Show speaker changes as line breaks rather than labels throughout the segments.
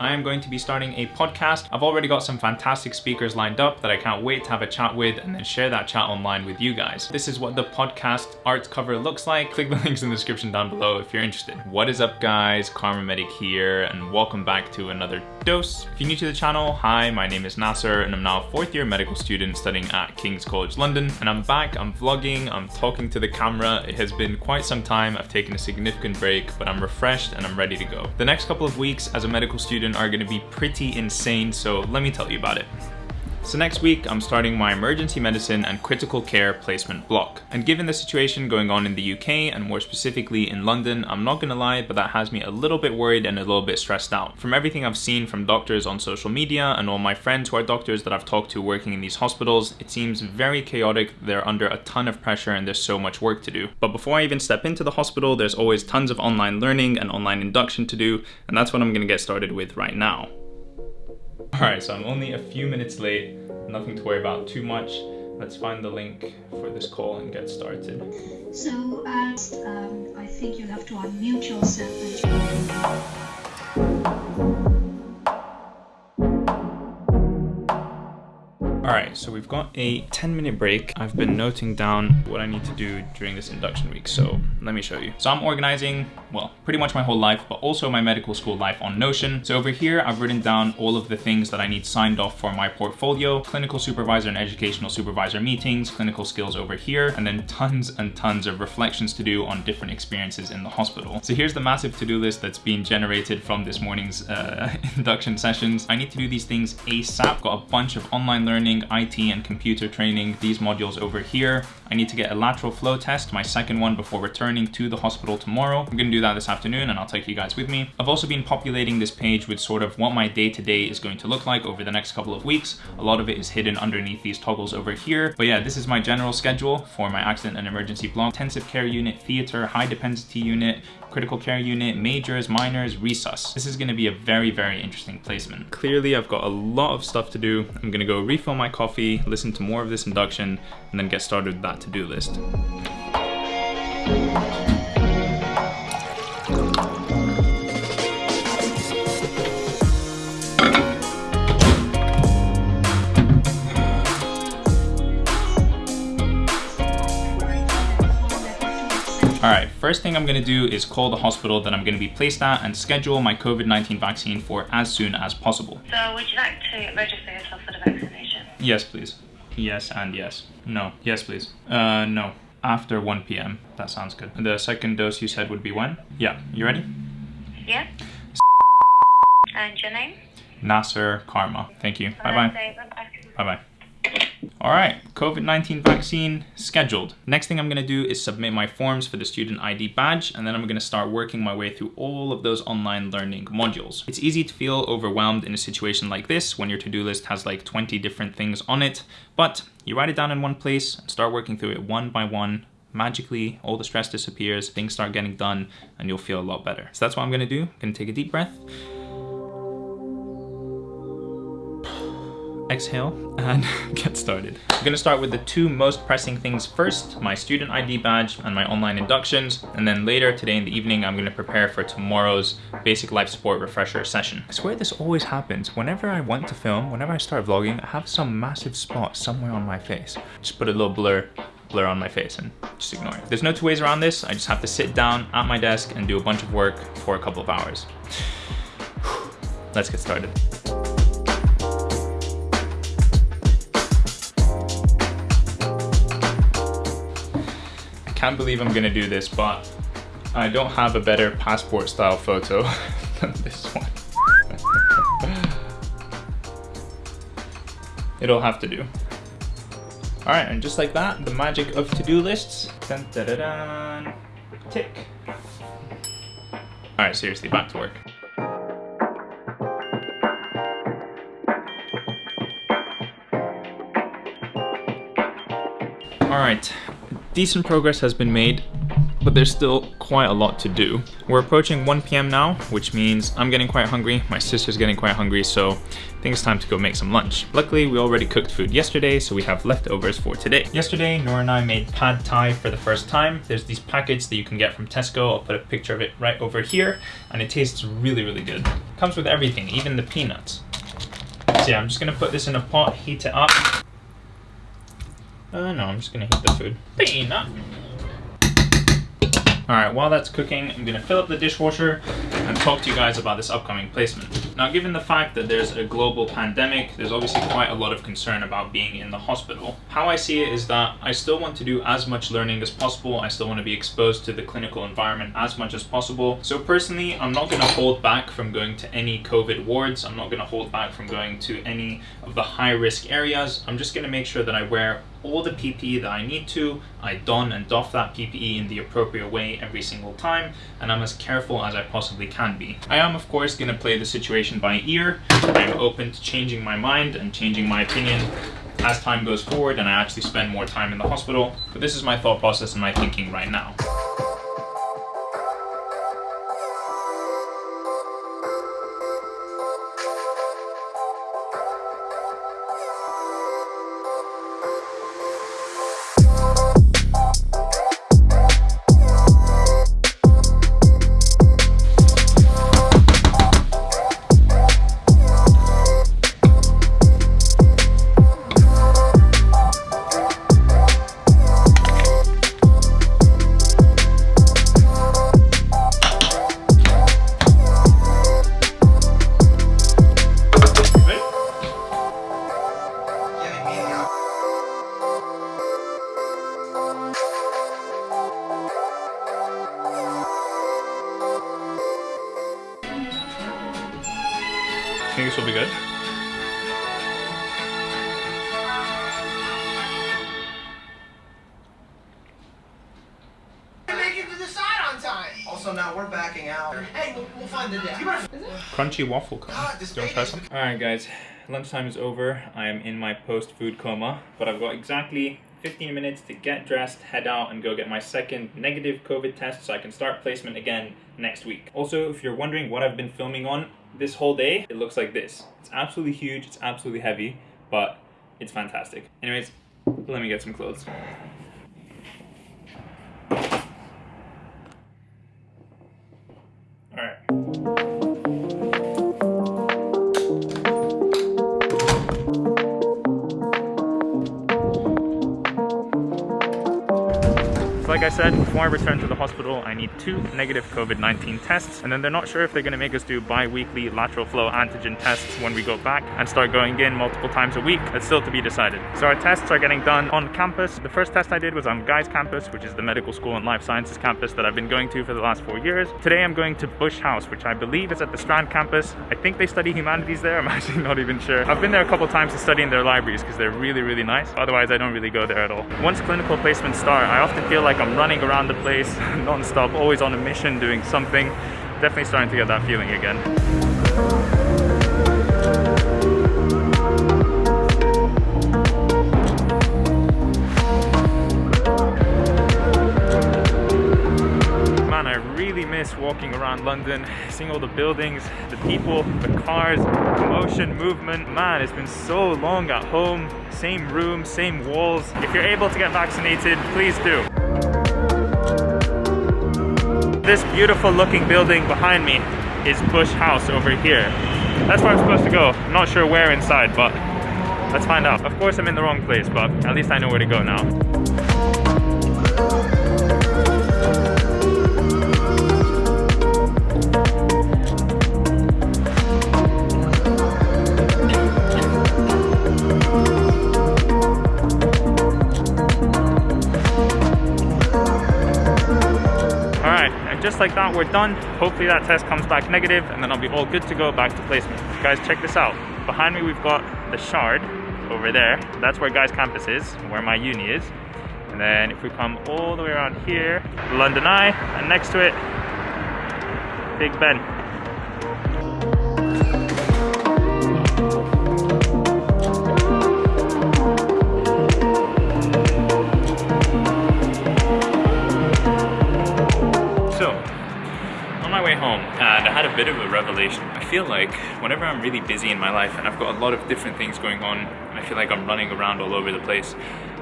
I am going to be starting a podcast. I've already got some fantastic speakers lined up that I can't wait to have a chat with and then share that chat online with you guys. This is what the podcast art cover looks like. Click the links in the description down below if you're interested. What is up guys, Kharma Medic here and welcome back to another dose. If you're new to the channel, hi, my name is Nasser and I'm now a fourth year medical student studying at King's College London and I'm back, I'm vlogging, I'm talking to the camera. It has been quite some time, I've taken a significant break, but I'm refreshed and I'm ready to go. The next couple of weeks as a medical student are gonna be pretty insane, so let me tell you about it. So next week, I'm starting my emergency medicine and critical care placement block. And given the situation going on in the UK and more specifically in London, I'm not gonna lie, but that has me a little bit worried and a little bit stressed out. From everything I've seen from doctors on social media and all my friends who are doctors that I've talked to working in these hospitals, it seems very chaotic. They're under a ton of pressure and there's so much work to do. But before I even step into the hospital, there's always tons of online learning and online induction to do, and that's what I'm gonna get started with right now. Alright, so I'm only a few minutes late, nothing to worry about too much. Let's find the link for this call and get started.
So, as um, I think you'll have to unmute yourself and
Alright, so we've got a 10 minute break. I've been noting down what I need to do during this induction week, so let me show you. So I'm organizing, well, pretty much my whole life, but also my medical school life on Notion. So over here, I've written down all of the things that I need signed off for my portfolio, clinical supervisor and educational supervisor meetings, clinical skills over here, and then tons and tons of reflections to do on different experiences in the hospital. So here's the massive to-do list that's being generated from this morning's uh, induction sessions. I need to do these things ASAP. Got a bunch of online learning IT and computer training, these modules over here. I need to get a lateral flow test, my second one before returning to the hospital tomorrow. I'm gonna do that this afternoon and I'll take you guys with me. I've also been populating this page with sort of what my day-to-day -day is going to look like over the next couple of weeks. A lot of it is hidden underneath these toggles over here. But yeah, this is my general schedule for my accident and emergency block, intensive care unit, theater, high dependency unit, critical care unit, majors, minors, resus. This is gonna be a very, very interesting placement. Clearly, I've got a lot of stuff to do. I'm gonna go refill my coffee, listen to more of this induction, and then get started with that to-do list. All right, first thing I'm gonna do is call the hospital that I'm gonna be placed at and schedule my COVID-19 vaccine for as soon as possible.
So would you like to register yourself for the vaccination?
Yes, please. Yes and yes. No. Yes, please. Uh, no. After 1 p.m. That sounds good. The second dose you said would be when? Yeah. You ready?
Yeah. And your name?
Nasser Kharma. Thank you. Bye-bye. Bye-bye. All right, COVID-19 vaccine scheduled. Next thing I'm gonna do is submit my forms for the student ID badge, and then I'm gonna start working my way through all of those online learning modules. It's easy to feel overwhelmed in a situation like this when your to-do list has like 20 different things on it, but you write it down in one place and start working through it one by one magically all the stress disappears, things start getting done, and you'll feel a lot better. So that's what I'm gonna do. I'm gonna take a deep breath. Exhale and get started. I'm gonna start with the two most pressing things first, my student ID badge and my online inductions, and then later today in the evening, I'm gonna prepare for tomorrow's basic life support refresher session. I swear this always happens. Whenever I want to film, whenever I start vlogging, I have some massive spot somewhere on my face. Just put a little blur blur on my face and just ignore it. There's no two ways around this. I just have to sit down at my desk and do a bunch of work for a couple of hours. Let's get started. Can't believe I'm gonna do this, but I don't have a better passport style photo than this one. It'll have to do. All right, and just like that, the magic of to-do lists. Dun, da, da, da, tick. All right, seriously, back to work. All right, decent progress has been made, but there's still quite a lot to do. We're approaching 1 p.m. now, which means I'm getting quite hungry, my sister's getting quite hungry, so I think it's time to go make some lunch. Luckily, we already cooked food yesterday, so we have leftovers for today. Yesterday, Noor and I made pad thai for the first time. There's these packets that you can get from Tesco. I'll put a picture of it right over here, and it tastes really, really good. Comes with everything, even the peanuts. So yeah, I'm just gonna put this in a pot, heat it up. Uh, no, I'm just gonna heat the food. Peanut! Alright, while that's cooking, I'm gonna fill up the dishwasher and talk to you guys about this upcoming placement. Now, given the fact that there's a global pandemic, there's obviously quite a lot of concern about being in the hospital. How I see it is that I still want to do as much learning as possible. I still want to be exposed to the clinical environment as much as possible. So personally, I'm not gonna hold back from going to any COVID wards. I'm not gonna hold back from going to any of the high risk areas. I'm just gonna make sure that I wear all the PPE that I need to. I don and doff that PPE in the appropriate way every single time, and I'm as careful as I possibly can be. I am, of course, going to play the situation by ear. I'm open to changing my mind and changing my opinion as time goes forward and I actually spend more time in the hospital. But this is my thought process and my thinking right now.
Also, now we're backing out. Hey, we'll, we'll find the deck.
Crunchy waffle cone.
God, this
Do you want to try some? Alright guys, lunchtime is over. I am in my post-food coma, but I've got exactly 15 minutes to get dressed, head out, and go get my second negative COVID test so I can start placement again next week. Also, if you're wondering what I've been filming on this whole day, it looks like this. It's absolutely huge, it's absolutely heavy, but it's fantastic. Anyways, let me get some clothes. Alright. So I said, before I return to the hospital, I need two negative COVID-19 tests, and then they're not sure if they're gonna make us do bi-weekly lateral flow antigen tests when we go back and start going in multiple times a week. That's still to be decided. So our tests are getting done on campus. The first test I did was on Guy's campus, which is the medical school and life sciences campus that I've been going to for the last four years. Today I'm going to Bush House, which I believe is at the Strand campus. I think they study humanities there, I'm actually not even sure. I've been there a couple times to study in their libraries because they're really, really nice. Otherwise, I don't really go there at all. Once clinical placements start, I often feel like I'm running around the place non-stop, always on a mission, doing something. Definitely starting to get that feeling again. Man, I really miss walking around London, seeing all the buildings, the people, the cars, the motion, movement. Man, it's been so long at home, same room, same walls. If you're able to get vaccinated, please do. This beautiful looking building behind me is Bush House over here. That's where I'm supposed to go. I'm not sure where inside, but let's find out. Of course I'm in the wrong place, but at least I know where to go now. We're done. Hopefully that test comes back negative, and then I'll be all good to go back to placement. Guys, check this out. Behind me, we've got the Shard over there. That's where Guy's campus is, where my uni is. And then if we come all the way around here, London Eye, and next to it, Big Ben. Bit of a revelation. I feel like whenever I'm really busy in my life and I've got a lot of different things going on, I feel like I'm running around all over the place,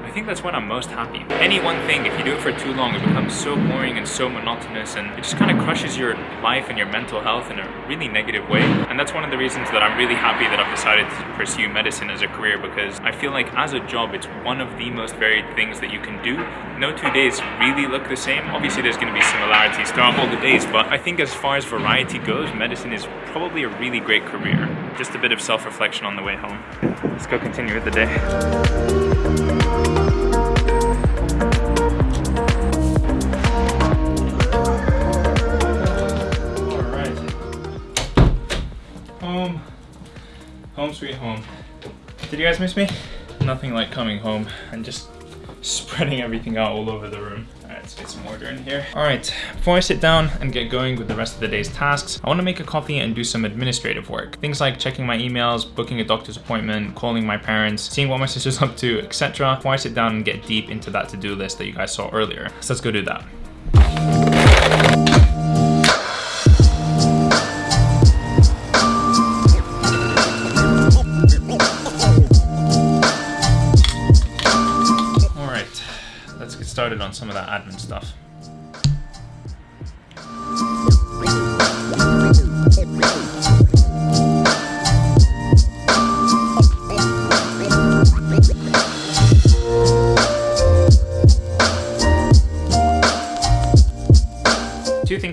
I think that's when I'm most happy. Any one thing, if you do it for too long, it becomes so boring and so monotonous and it just kind of crushes your life and your mental health in a really negative way. And that's one of the reasons that I'm really happy that I've decided to pursue medicine as a career because I feel like as a job, it's one of the most varied things that you can do. No two days really look the same. Obviously, there's going to be similarities throughout all the days, but I think as far as variety goes, medicine is probably a really great career. Just a bit of self-reflection on the way home. Let's go continue with the day. Sweet home. Did you guys miss me? Nothing like coming home and just spreading everything out all over the room. Alright, let's get some order in here. Alright, before I sit down and get going with the rest of the day's tasks, I want to make a coffee and do some administrative work. Things like checking my emails, booking a doctor's appointment, calling my parents, seeing what my sister's up to, etc. Before I sit down and get deep into that to-do list that you guys saw earlier. So let's go do that. On some of that admin stuff.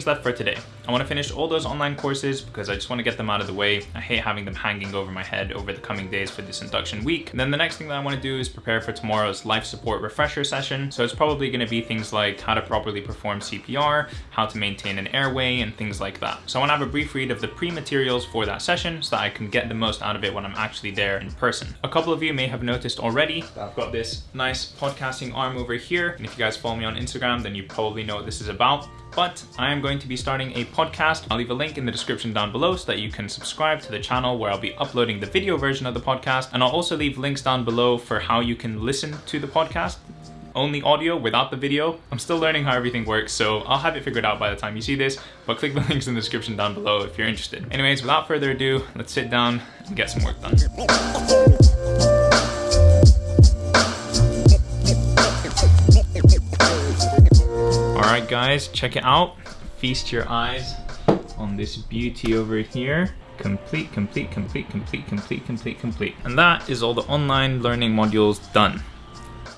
Things left for today. I want to finish all those online courses because I just want to get them out of the way. I hate having them hanging over my head over the coming days for this induction week. And then the next thing that I want to do is prepare for tomorrow's life support refresher session. So it's probably going to be things like how to properly perform CPR, how to maintain an airway, and things like that. So I want to have a brief read of the pre-materials for that session so that I can get the most out of it when I'm actually there in person. A couple of you may have noticed already that I've got this nice podcasting arm over here. And if you guys follow me on Instagram, then you probably know what this is about but I am going to be starting a podcast. I'll leave a link in the description down below so that you can subscribe to the channel where I'll be uploading the video version of the podcast. And I'll also leave links down below for how you can listen to the podcast. Only audio without the video. I'm still learning how everything works, so I'll have it figured out by the time you see this, but click the links in the description down below if you're interested. Anyways, without further ado, let's sit down and get some work done. Alright guys, check it out. Feast your eyes on this beauty over here. Complete, complete, complete, complete, complete, complete, complete. And that is all the online learning modules done.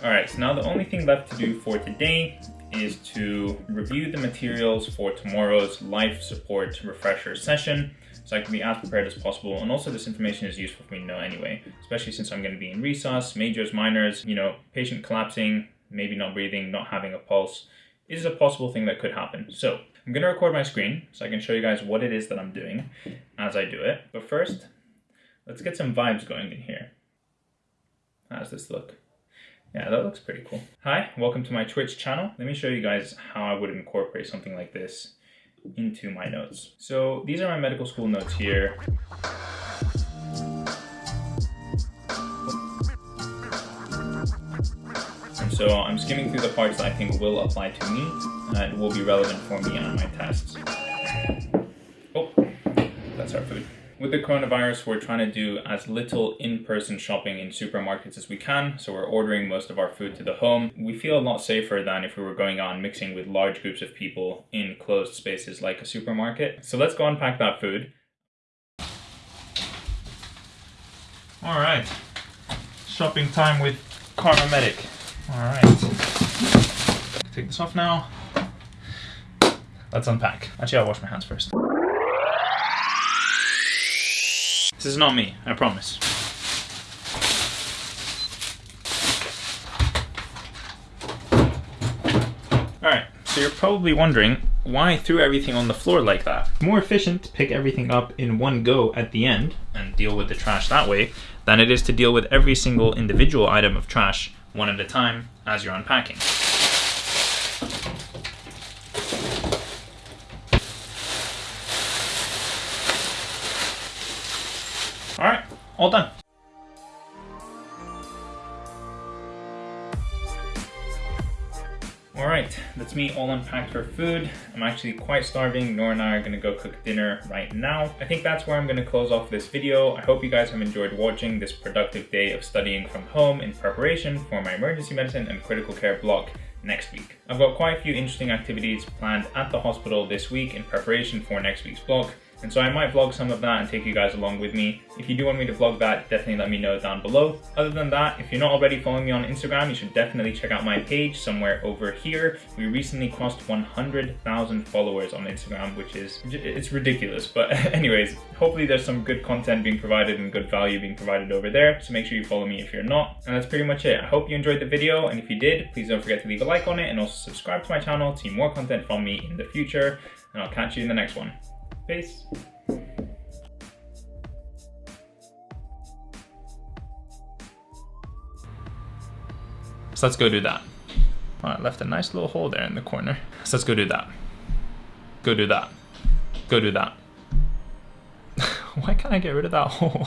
Alright, so now the only thing left to do for today is to review the materials for tomorrow's life support refresher session so I can be as prepared as possible. And also this information is useful for me to know anyway, especially since I'm going to be in resus, majors, minors, you know, patient collapsing, maybe not breathing, not having a pulse is a possible thing that could happen. So I'm to record my screen so I can show you guys what it is that I'm doing as I do it. But first, let's get some vibes going in here. How does this look? Yeah, that looks pretty cool. Hi, welcome to my Twitch channel. Let me show you guys how I would incorporate something like this into my notes. So these are my medical school notes here. So I'm skimming through the parts that I think will apply to me uh, and will be relevant for me on my tests. Oh, that's our food. With the coronavirus, we're trying to do as little in-person shopping in supermarkets as we can, so we're ordering most of our food to the home. We feel a lot safer than if we were going and mixing with large groups of people in closed spaces like a supermarket. So let's go unpack that food. All right, shopping time with Kharma-Medic. All right, take this off now. Let's unpack. Actually, I'll wash my hands first. This is not me, I promise. Alright, so you're probably wondering why I threw everything on the floor like that. More efficient to pick everything up in one go at the end and deal with the trash that way than it is to deal with every single individual item of trash one at a time as you're unpacking. Me all unpacked for food. I'm actually quite starving. Nora and I are gonna go cook dinner right now. I think that's where I'm gonna close off this video. I hope you guys have enjoyed watching this productive day of studying from home in preparation for my emergency medicine and critical care block next week. I've got quite a few interesting activities planned at the hospital this week in preparation for next week's block. And so I might vlog some of that and take you guys along with me. If you do want me to vlog that, definitely let me know down below. Other than that, if you're not already following me on Instagram, you should definitely check out my page somewhere over here. We recently crossed 100,000 followers on Instagram, which is, it's ridiculous. But anyways, hopefully there's some good content being provided and good value being provided over there. So make sure you follow me if you're not. And that's pretty much it. I hope you enjoyed the video. And if you did, please don't forget to leave a like on it and also subscribe to my channel to see more content from me in the future. And I'll catch you in the next one. Peace. So let's go do that. Oh, I left a nice little hole there in the corner. So let's go do that. Go do that. Go do that. Why can't I get rid of that hole?